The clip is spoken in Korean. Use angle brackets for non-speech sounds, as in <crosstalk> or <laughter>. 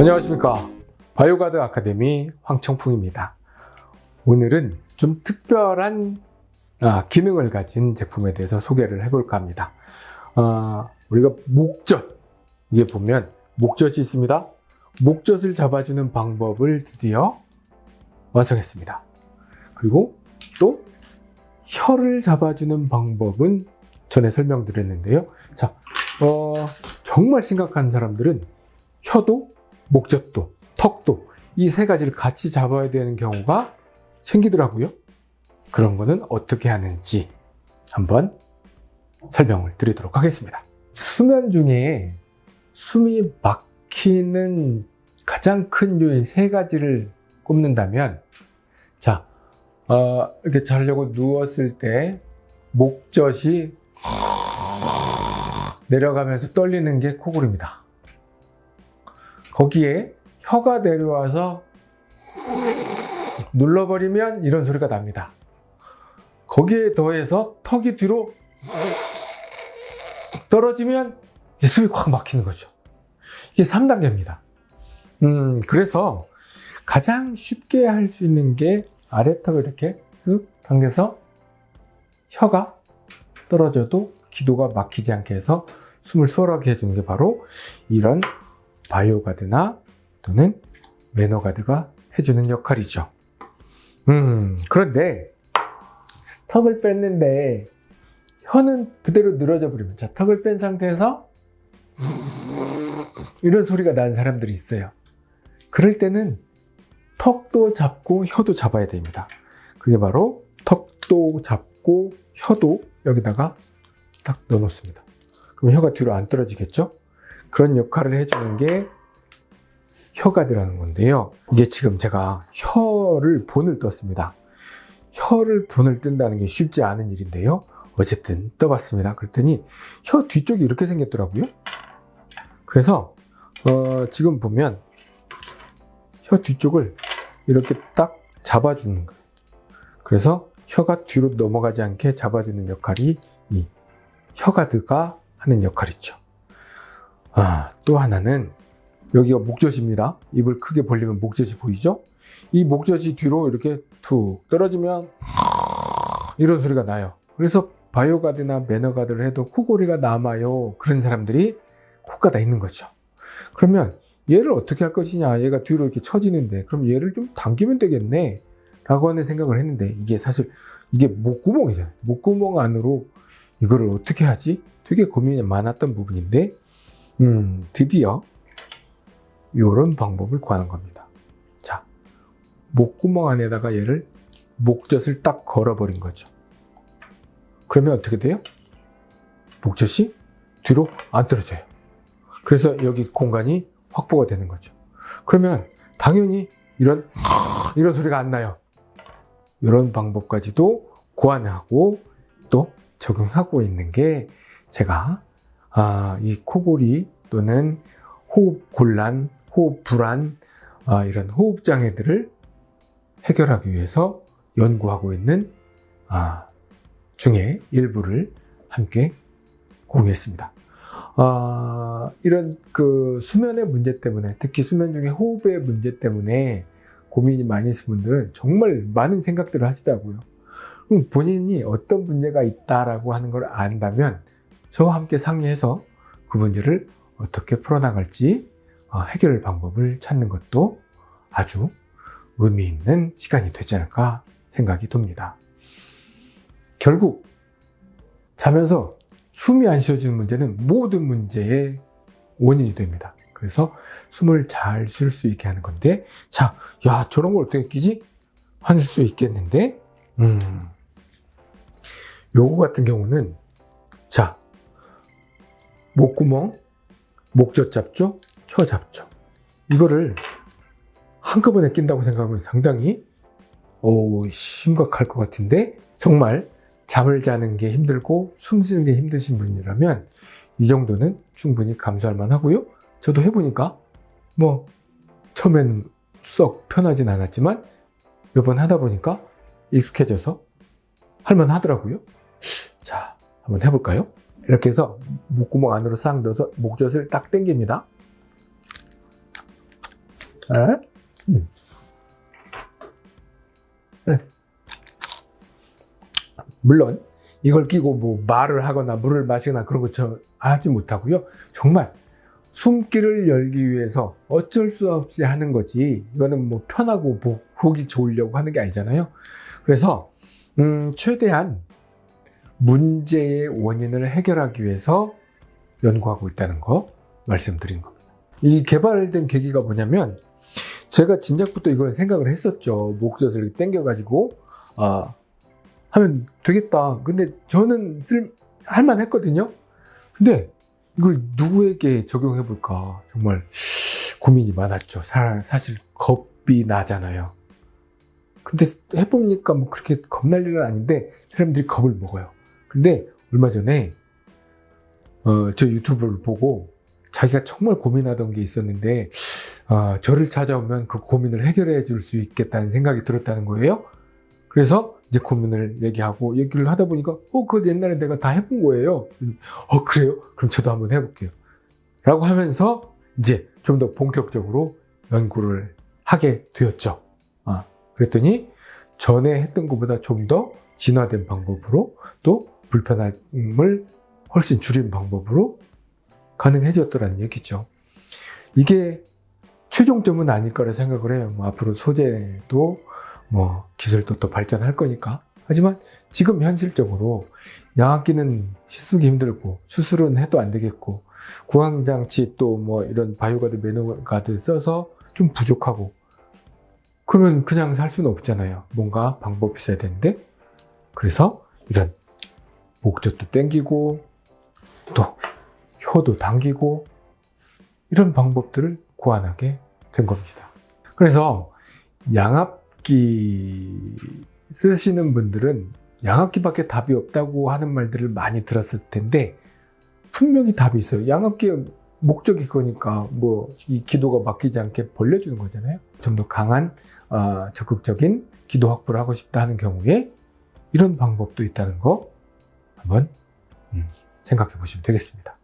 안녕하십니까. 바이오가드 아카데미 황청풍입니다. 오늘은 좀 특별한 아, 기능을 가진 제품에 대해서 소개를 해볼까 합니다. 아, 우리가 목젖. 이게 보면 목젖이 있습니다. 목젖을 잡아주는 방법을 드디어 완성했습니다. 그리고 또 혀를 잡아주는 방법은 전에 설명드렸는데요. 자, 어, 정말 심각한 사람들은 혀도 목젖도 턱도 이 세 가지를 같이 잡아야 되는 경우가 생기더라고요. 그런 거는 어떻게 하는지 한번 설명을 드리도록 하겠습니다. 수면 중에 숨이 막히는 가장 큰 요인 세 가지를 꼽는다면 자 어, 이렇게 자려고 누웠을 때 목젖이 내려가면서 떨리는 게 코골입니다 거기에 혀가 내려와서 눌러버리면 이런 소리가 납니다. 거기에 더해서 턱이 뒤로 떨어지면 숨이 확 막히는 거죠. 이게 3단계입니다. 음, 그래서 가장 쉽게 할 수 있는 게 아래턱을 이렇게 쓱 당겨서 혀가 떨어져도 기도가 막히지 않게 해서 숨을 수월하게 해주는 게 바로 이런 바이오가드나 또는 매너가드가 해주는 역할이죠. 음, 그런데 턱을 뺐는데 혀는 그대로 늘어져 버리면 자 턱을 뺀 상태에서 이런 소리가 나는 사람들이 있어요. 그럴 때는 턱도 잡고 혀도 잡아야 됩니다. 그게 바로 턱도 잡고 혀도 여기다가 딱 넣어 놓습니다. 그럼 혀가 뒤로 안 떨어지겠죠? 그런 역할을 해주는 게 혀가드라는 건데요. 이게 지금 제가 혀를 본을 떴습니다. 혀를 본을 뜬다는 게 쉽지 않은 일인데요. 어쨌든 떠봤습니다. 그랬더니 혀 뒤쪽이 이렇게 생겼더라고요. 그래서 어, 지금 보면 혀 뒤쪽을 이렇게 딱 잡아주는 거예요. 그래서 혀가 뒤로 넘어가지 않게 잡아주는 역할이 이 혀가드가 하는 역할이죠. 아, 또 하나는 여기가 목젖입니다. 입을 크게 벌리면 목젖이 보이죠? 이 목젖이 뒤로 이렇게 툭 떨어지면 이런 소리가 나요. 그래서 바이오가드나 매너가드를 해도 코골이가 남아요. 그런 사람들이 코가 다 있는 거죠. 그러면 얘를 어떻게 할 것이냐. 얘가 뒤로 이렇게 처지는데 그럼 얘를 좀 당기면 되겠네. 라고 하는 생각을 했는데 이게 사실 이게 목구멍이잖아요. 목구멍 안으로 이거를 어떻게 하지? 되게 고민이 많았던 부분인데 음, 드디어 이런 방법을 구하는 겁니다. 자, 목구멍 안에다가 얘를 목젖을 딱 걸어버린 거죠. 그러면 어떻게 돼요? 목젖이 뒤로 안 떨어져요. 그래서 여기 공간이 확보가 되는 거죠. 그러면 당연히 이런 <laughs> 이런 소리가 안 나요. 이런 방법까지도 고안하고 또 적용하고 있는 게 제가 아, 이 코골이 또는 호흡 곤란, 호흡 불안 아, 이런 호흡 장애들을 해결하기 위해서 연구하고 있는 아, 중에 일부를 함께 공유했습니다. 아, 이런 그 수면의 문제 때문에 특히 수면 중에 호흡의 문제 때문에 고민이 많이 있으신 분들은 정말 많은 생각들을 하시더라고요. 본인이 어떤 문제가 있다라고 하는 걸 안다면 저와 함께 상의해서 그 문제를 어떻게 풀어나갈지 어, 해결 방법을 찾는 것도 아주 의미 있는 시간이 되지 않을까 생각이 듭니다. 결국 자면서 숨이 안 쉬어지는 문제는 모든 문제의 원인이 됩니다. 그래서 숨을 잘 쉴 수 있게 하는 건데 자, 야 저런 걸 어떻게 끼지? 하실 수 있겠는데 음, 요거 같은 경우는 자 목구멍, 목젖 잡죠? 혀 잡죠? 이거를 한꺼번에 낀다고 생각하면 상당히 오, 심각할 것 같은데 정말 잠을 자는 게 힘들고 숨 쉬는 게 힘드신 분이라면 이 정도는 충분히 감수할 만하고요. 저도 해보니까 뭐 처음엔 썩 편하진 않았지만 몇 번 하다 보니까 익숙해져서 할만 하더라고요. 자, 한번 해볼까요? 이렇게 해서 목구멍 안으로 싹 넣어서 목젖을 딱 당깁니다. 어? 음. 네. 물론 이걸 끼고 뭐 말을 하거나 물을 마시거나 그런 거저 하지 못하고요. 정말 숨길을 열기 위해서 어쩔 수 없이 하는 거지. 이거는 뭐 편하고 보, 보기 좋으려고 하는 게 아니잖아요. 그래서 음, 최대한 문제의 원인을 해결하기 위해서 연구하고 있다는 거 말씀드린 겁니다. 이 개발된 계기가 뭐냐면 제가 진작부터 이걸 생각을 했었죠. 목젖을 당겨가지고 아 하면 되겠다. 근데 저는 쓸 할만했거든요. 근데 이걸 누구에게 적용해 볼까 정말 고민이 많았죠. 사, 사실 겁이 나잖아요. 근데 해보니까 뭐 그렇게 겁날 일은 아닌데 사람들이 겁을 먹어요. 근데 얼마 전에 어, 저 유튜브를 보고 자기가 정말 고민하던 게 있었는데 어, 저를 찾아오면 그 고민을 해결해 줄 수 있겠다는 생각이 들었다는 거예요. 그래서 이제 고민을 얘기하고 얘기를 하다 보니까 어, 그거 옛날에 내가 다 해본 거예요. 어, 그래요? 그럼 저도 한번 해볼게요. 라고 하면서 이제 좀 더 본격적으로 연구를 하게 되었죠. 아, 그랬더니 전에 했던 것보다 좀 더 진화된 방법으로 또 불편함을 훨씬 줄인 방법으로 가능해졌더라는 얘기죠. 이게 최종점은 아닐 거라 생각을 해요. 뭐 앞으로 소재도 뭐 기술도 또 발전할 거니까. 하지만 지금 현실적으로 양압기는 시쓰기 힘들고 수술은 해도 안 되겠고 구강장치 또 뭐 이런 바이오가드 매너가드 써서 좀 부족하고 그러면 그냥 살 수는 없잖아요. 뭔가 방법이 있어야 되는데 그래서 이런 목젖도 땡기고 또 혀도 당기고 이런 방법들을 고안하게 된 겁니다. 그래서 양압기 쓰시는 분들은 양압기밖에 답이 없다고 하는 말들을 많이 들었을 텐데 분명히 답이 있어요. 양압기의 목적이 그거니까 뭐 이 기도가 막히지 않게 벌려주는 거잖아요. 좀 더 강한 어, 적극적인 기도 확보를 하고 싶다 하는 경우에 이런 방법도 있다는 거 한번 음, 생각해 보시면 되겠습니다.